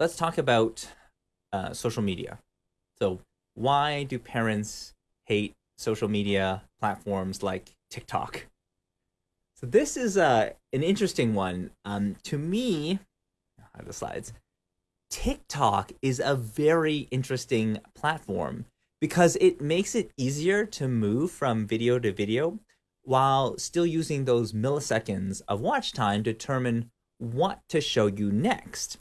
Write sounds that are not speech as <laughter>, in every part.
let's talk about uh, social media. So, why do parents hate social media platforms like TikTok? So, this is uh, an interesting one. Um, to me, I have the slides. TikTok is a very interesting platform because it makes it easier to move from video to video while still using those milliseconds of watch time to determine what to show you next.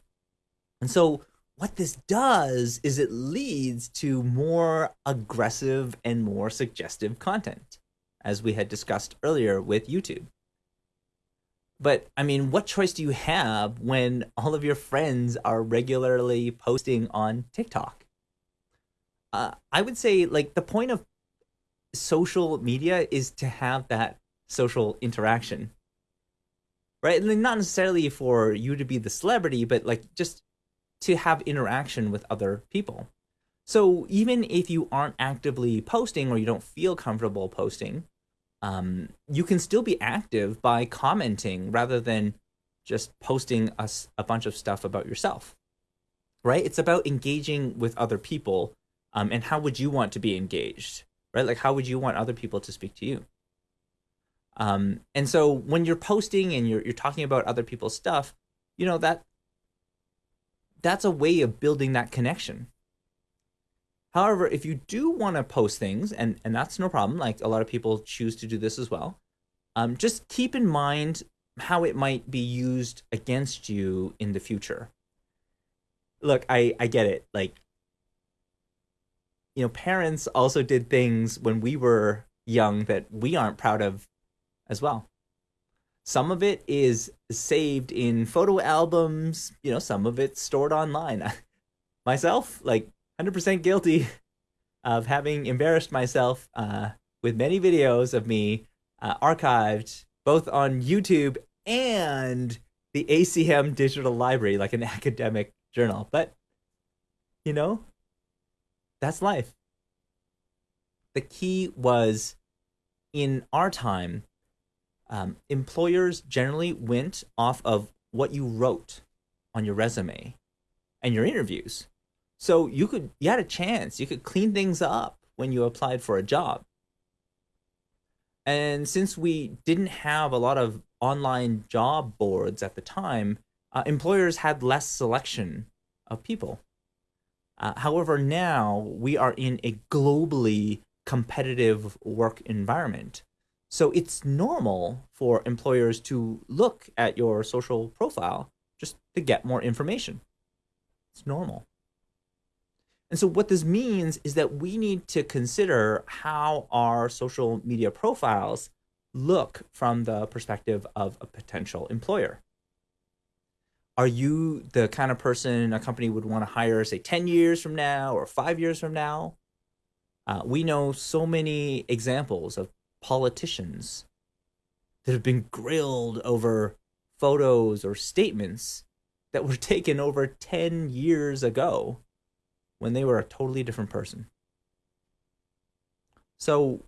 And so what this does is it leads to more aggressive and more suggestive content, as we had discussed earlier with YouTube. But I mean, what choice do you have when all of your friends are regularly posting on TikTok? Uh, I would say, like, the point of social media is to have that social interaction, right? And not necessarily for you to be the celebrity, but like just to have interaction with other people. So even if you aren't actively posting or you don't feel comfortable posting, um, you can still be active by commenting rather than just posting a, a bunch of stuff about yourself, right? It's about engaging with other people um, and how would you want to be engaged, right? Like how would you want other people to speak to you? Um, and so when you're posting and you're, you're talking about other people's stuff, you know, that that's a way of building that connection. However, if you do want to post things, and, and that's no problem, like a lot of people choose to do this as well, um, just keep in mind how it might be used against you in the future. Look, I, I get it. Like, you know, parents also did things when we were young that we aren't proud of as well. Some of it is saved in photo albums, you know, some of it's stored online. <laughs> Myself, like 100% guilty <laughs> of having embarrassed myself uh, with many videos of me uh, archived both on YouTube and the ACM Digital Library, like an <laughs> academic journal. But, you know, that's life. The key was in our time, um, employers generally went off of what you wrote on your resume and your interviews. So you could you had a chance. You could clean things up when you applied for a job. And since we didn't have a lot of online job boards at the time, uh, employers had less selection of people. Uh, however, now we are in a globally competitive work environment so it's normal for employers to look at your social profile just to get more information. It's normal. And so what this means is that we need to consider how our social media profiles look from the perspective of a potential employer. Are you the kind of person a company would want to hire, say, 10 years from now or five years from now? Uh, we know so many examples of politicians that have been grilled over photos or statements that were <laughs> taken over 10 years ago when they were a totally different person. So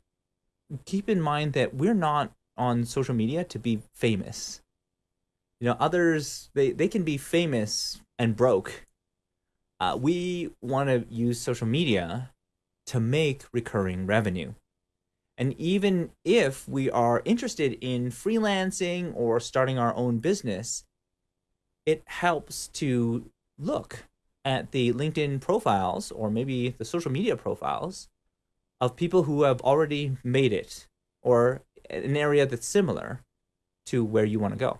keep in mind that we're not on social media to be famous. You know, others, they, they can be famous and broke. Uh, we want to use social media to make recurring revenue. And even if we are interested in freelancing or starting our own business, it helps to look at the LinkedIn profiles or maybe the social media profiles of people who have already made it or an area that's similar to where you want to go.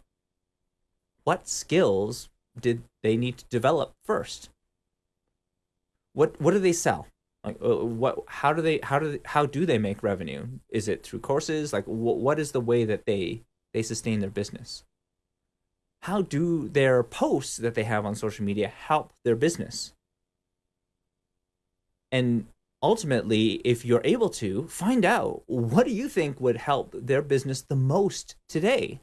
What skills did they need to develop first? What what do they sell? Like uh, what how do they how do they, how do they make revenue? Is it through courses? Like wh- what is the way that they they sustain their business? How do their posts that they have on social media help their business? And ultimately if you're able to find out what do you think would help their business the most today?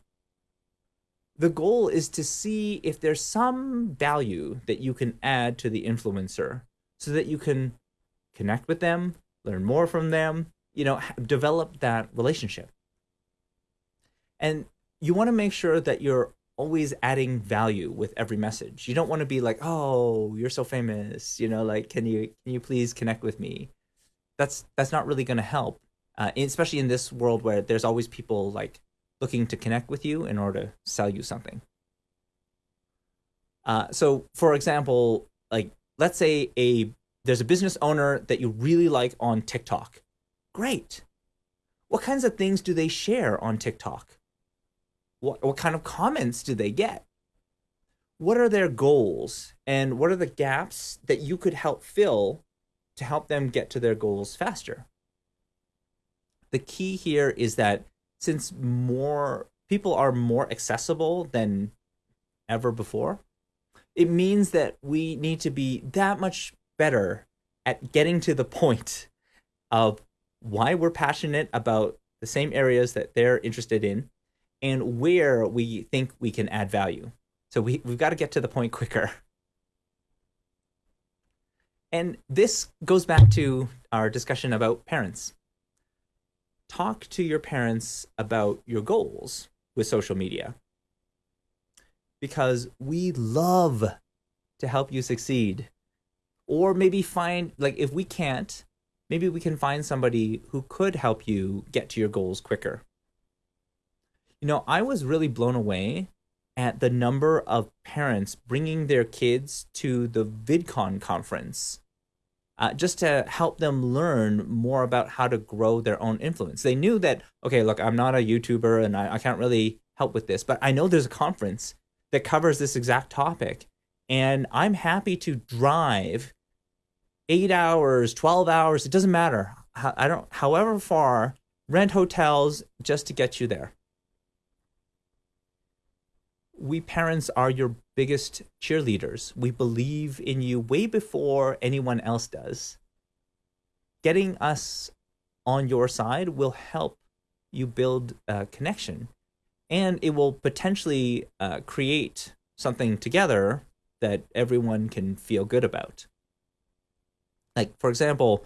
The goal is to see if there's some value that you can add to the influencer so that you can connect with them, learn more from them, you know, develop that relationship. And you want to make sure that you're always adding value with every message. You don't want to be like, "Oh, you're so famous," you know, like, "Can you can you please connect with me?" That's that's not really going to help, uh, especially in this world where there's always people like looking to connect with you in order to sell you something. Uh, so, for example, like let's say a there's a business owner that you really like on TikTok. Great. What kinds of things do they share on TikTok? What, what kind of comments do they get? What are their goals? And what are the gaps that you could help fill to help them get to their goals faster? The key here is that since more people are more accessible than ever before, it means that we need to be that much better at getting to the point of why we're passionate about the same areas that they're interested in and where we think we can add value. So we, we've got to get to the point quicker. And this goes back to our discussion about parents. Talk to your parents about your goals with social media because we love to help you succeed. Or maybe find, like, if we can't, maybe we can find somebody who could help you get to your goals quicker. You know, I was really blown away at the number of parents bringing their kids to the VidCon conference uh, just to help them learn more about how to grow their own influence. They knew that, okay, look, I'm not a YouTuber and I, I can't really help with this, but I know there's a conference that covers this exact topic. And I'm happy to drive eight hours, 12 hours, it doesn't matter. I don't, however far, rent hotels just to get you there. We parents are your biggest cheerleaders. We believe in you way before anyone else does. Getting us on your side will help you build a connection and it will potentially uh, create something together that everyone can feel good about. Like for example,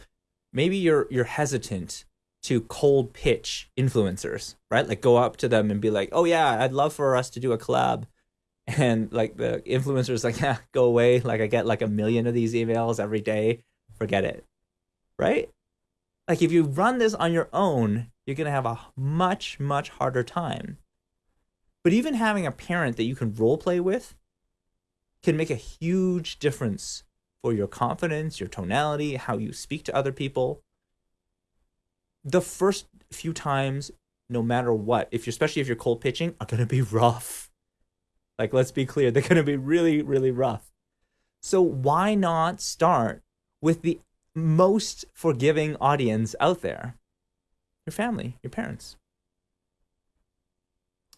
maybe you're you're hesitant to cold pitch influencers, right? Like go up to them and be like, "Oh yeah, I'd love for us to do a collab." <laughs> And like the influencers like, "Yeah, go away. Like I get like a million of these emails every day. Forget it." Right? Like if you run this on your own, you're going to have a much much harder time but even having a parent that you can role play with can make a huge difference for your confidence, your tonality, how you speak to other people. The first few times, no matter what, if you're especially if you're cold pitching, are gonna be <laughs> rough. Like let's be clear, they're gonna be really, really rough. So why not start with the most forgiving audience out there? Your family, your parents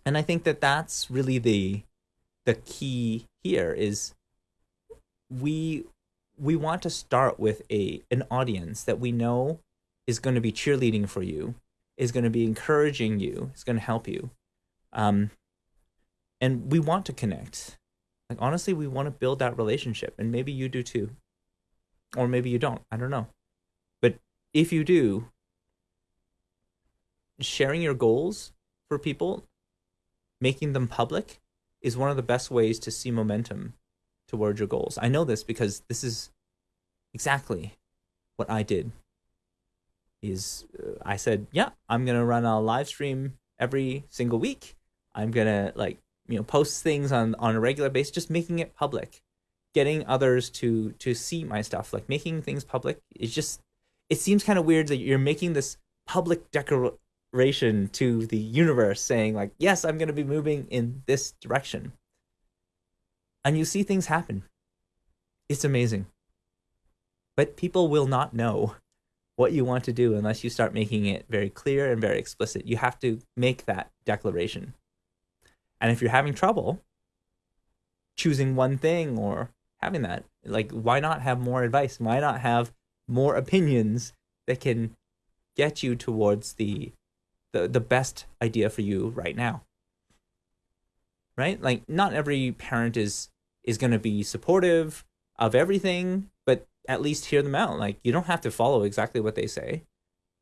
and I think that that's really the the key here is we we want to start with a an audience that we know is going to be cheerleading for you, is going to be encouraging you, is going to help you, um, and we want to connect. Like honestly, we want to build that relationship, and maybe you do too, or maybe you don't. I don't know, but if you do, sharing your goals for people making them public is one of the best ways to see momentum towards your goals. I know this because this is exactly what I did. Is uh, I said, yeah, I'm gonna run a live stream every single week. I'm gonna like you know post things on on a regular basis, just making it public, getting others to to see my stuff. Like making things public is just it seems kind of weird that you're making this public declaration to the universe saying like, yes, I'm to be moving in this direction. And you see things happen. It's amazing. But people will not know what you want to do unless you start making it very clear and very explicit. You have to make that declaration. And if you're having trouble choosing one thing or having that, like, why not have more advice? Why not have more opinions that can get you towards the the, the best idea for you right now right like not every parent is is going to be supportive of everything but at least hear them out like you don't have to follow exactly what they say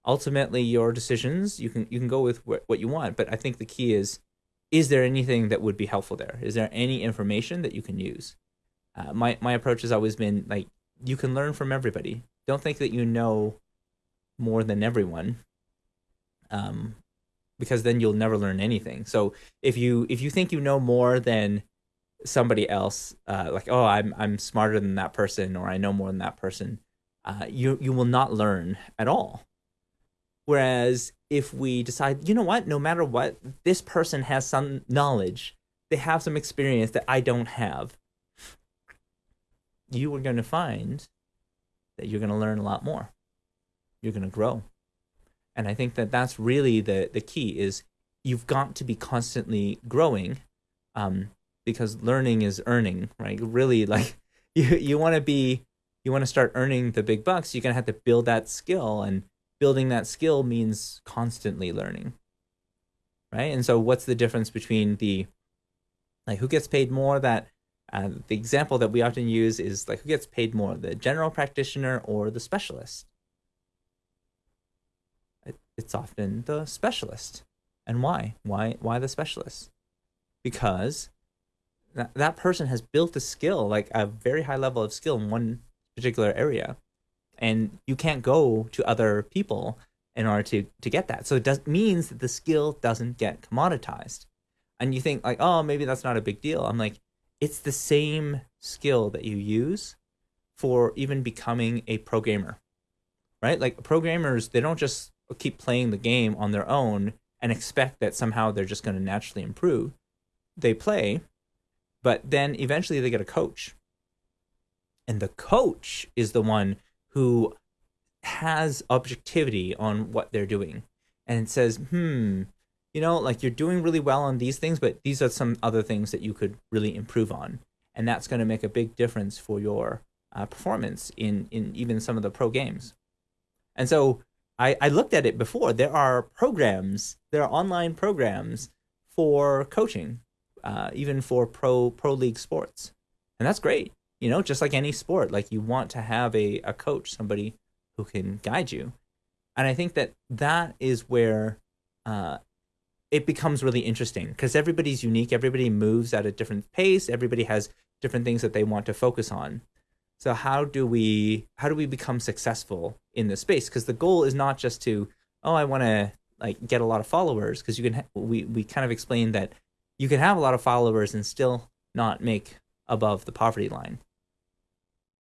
ultimately your decisions you can you can go with what, what you want but i think the key is is there anything that would be helpful there? Is there any information that you can use? Uh, my my approach has always been like you can learn from everybody. Don't think that you know more than everyone, um, because then you'll never learn anything. So if you if you think you know more than somebody else, uh, like oh I'm I'm smarter than that person or I know more than that person, uh, you you will not learn at all. Whereas if we decide, you know what, no matter what, this person has some knowledge, they have some experience that I don't have, you are going to find that you're going to learn a lot more. You're going to grow. And I think that that's really the, the key is you've got to be constantly growing um, because learning is earning, right? Really like <laughs> you, you want to be, you want to start earning the big bucks, you're to have to build that skill and building that skill means constantly learning right? And so what's the difference between the like who gets paid more that uh, the example that we often use is like who gets paid more the general practitioner or the specialist? It, it's often the specialist. And why? Why why the specialist? Because that, that person has built a skill like a very high level of skill in one particular area and you can't go to other people in order to to get that. So it does means that the skill doesn't get commoditized. And you think like, oh, maybe that's not a big deal. I'm like, it's the same skill that you use for even becoming a programmer, right? Like programmers, they don't just keep playing the game on their own and expect that somehow they're just going to naturally improve. They play, but then eventually they get a coach. And the coach is the one who has objectivity on what they're doing and says, hmm, you know, like you're doing really well on these things, but these are some other things that you could really improve on. And that's going to make a big difference for your uh, performance in, in even some of the pro games. And so I, I looked at it before. There are programs, there are online programs for coaching, uh, even for pro pro league sports. And that's great you know, just like any sport, like you want to have a, a coach, somebody who can guide you. And I think that that is where uh, it becomes really interesting because everybody's unique. Everybody moves at a different pace. Everybody has different things that they want to focus on. So how do we how do we become successful in this space? Because the goal is not just to oh I want to like get a lot of followers because you can we we kind of explained that you can have a lot of followers and still not make above the poverty line